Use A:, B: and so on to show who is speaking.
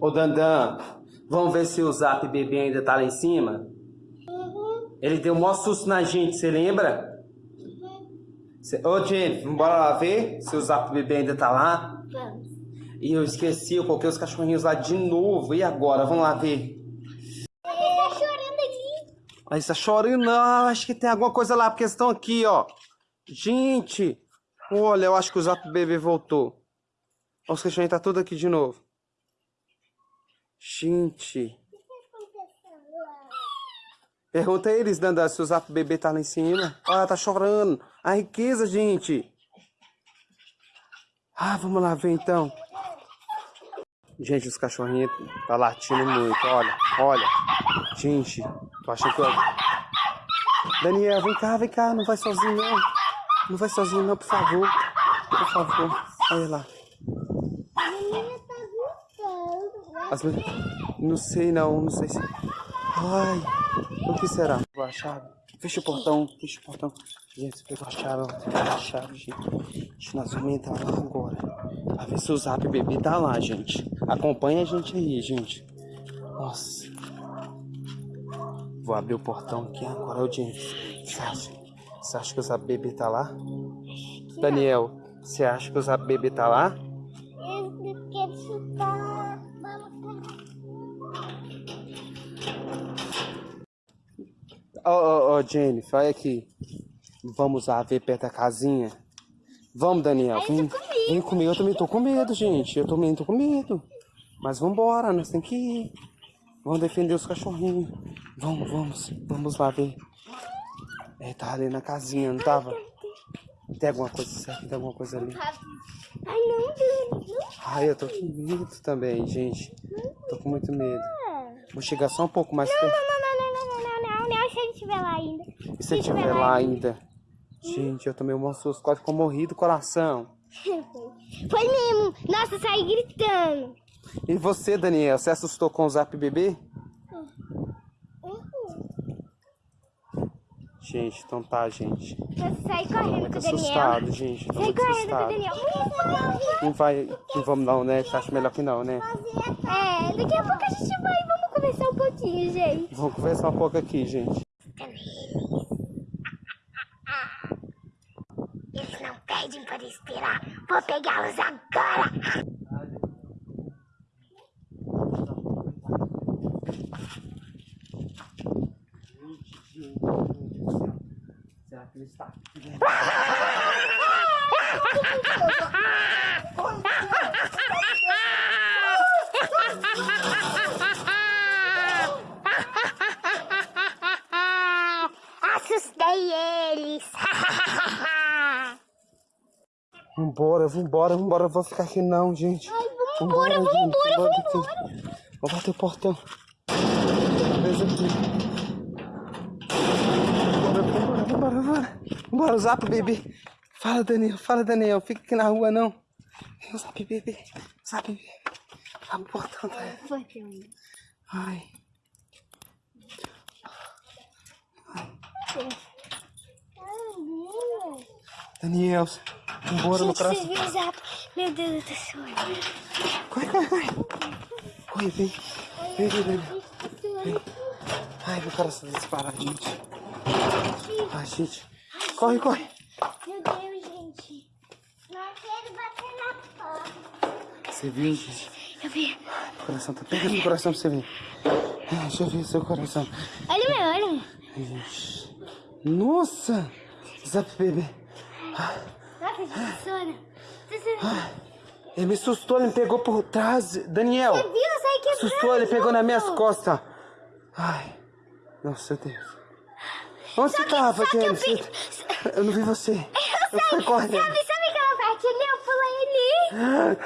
A: Ô Dandan, vamos ver se o Zap Bebê ainda tá lá em cima? Ele deu um maior susto na gente, você lembra? Cê... Ô Jennifer, vamos lá ver se o Zap Bebê ainda tá lá?
B: Vamos.
A: E eu esqueci, eu coloquei os cachorrinhos lá de novo. E agora? Vamos lá ver.
B: Ele tá chorando.
A: Aí está chorando, não. Acho que tem alguma coisa lá, porque eles estão aqui, ó. Gente, olha, eu acho que o Zap Bebê voltou. Os cachorrinhos tá tudo aqui de novo. Gente. Pergunta eles, Dandan, se o Zap Bebê tá lá em cima. Olha, tá chorando. A riqueza, gente. Ah, vamos lá ver então. Gente, os cachorrinhos tá latindo muito. Olha, olha. Gente, tô achando que eu... Daniel, vem cá, vem cá. Não vai sozinho, não. Não vai sozinho, não, por favor. Por favor. Olha lá.
B: A menina tá gritando. né?
A: As Não sei, não. Não sei se... Ai, o que será? Pegou a chave? Fecha o portão, fecha o portão. Gente, você pegou a chave. Pegou a chave, gente. Nós vamos entrar lá agora. Pra ver se o Zap Bebê tá lá, gente. Acompanha a gente aí, gente. Nossa. Vou abrir o portão aqui agora, gente. Você acha? Você acha que o Zap Bebê tá lá? Daniel, você acha que o Zap Bebê tá lá? Ô, ô, ô, Jennifer, olha aqui. Vamos lá ver perto da casinha. Vamos, Daniel. Vem, vem comigo. Eu também tô com medo, gente. Eu também tô com medo. Mas vambora, nós temos que ir. Vamos defender os cachorrinhos. Vamos, vamos. Vamos lá ver. É, tá ali na casinha, não tava? Tem alguma coisa certa? Tem alguma coisa ali?
B: Ai. Não.
A: Ai, eu tô com medo também, gente. Tô com muito medo. Vou chegar só um pouco mais perto.
B: Não, não, não, não, não, não, não, não, se ele estiver lá ainda.
A: E se estiver lá ainda? Gente, eu tomei um susto, quase que eu morri do coração.
B: Foi mesmo. Nossa, eu saí gritando.
A: E você, Daniel, você assustou com o Zap Bebê? Gente, então tá, gente.
B: Saí correndo
A: Muito
B: com o Daniel.
A: assustado, gente. Tô muito
B: correndo com o. Daniel.
A: Não vai, não vamos não, né? Você acha melhor que não, né?
B: É, daqui a pouco a gente vai. Vamos conversar um pouquinho, gente.
A: Vamos conversar um pouco aqui, gente.
B: Eles não pedem para esperar. Vou pegá-los agora.
A: Será que ele está
B: Assustei eles.
A: Vambora, vambora, vambora. Vou ficar aqui não, gente.
B: vambora,
A: gente,
B: vambora,
A: vambora daqui. Vou bater o portão. Beleza aqui. Vambora, vambora, vambora, vambora. Vambora, Zap Bebê. Fala, Daniel, fala, Daniel. Fica aqui na rua, não. Zap Bebê. Zap Bebê. Abre o portão, tá?
B: Filho.
A: Ai. Daniel, vambora no
B: o zap? Meu Deus, eu tô chorando.
A: Corre, corre, corre. Corre, vem. Vem, vem, vem. Ai, meu coração tá disparado, gente. Ai, gente. Corre, corre.
B: Meu Deus, gente. Nós queremos bater na porta.
A: Você viu, gente?
B: Eu vi.
A: O coração tá pegando o coração pra você ver. Ai, Deixa eu ver seu coração.
B: Olha o meu, olha o meu.
A: Ai. Nossa! Zap bebê.
B: Nossa, gente. Você viu?
A: Ele me assustou, ele me pegou por trás. Daniel!
B: Eu saí quebrando.
A: Assustou, ele pegou nas minhas costas. Ai, nossa Deus. Onde você tava,
B: só que eu
A: Eu não vi você. Eu fui correndo.
B: Sabe, sabe aquela parte ali? Eu pulei ali.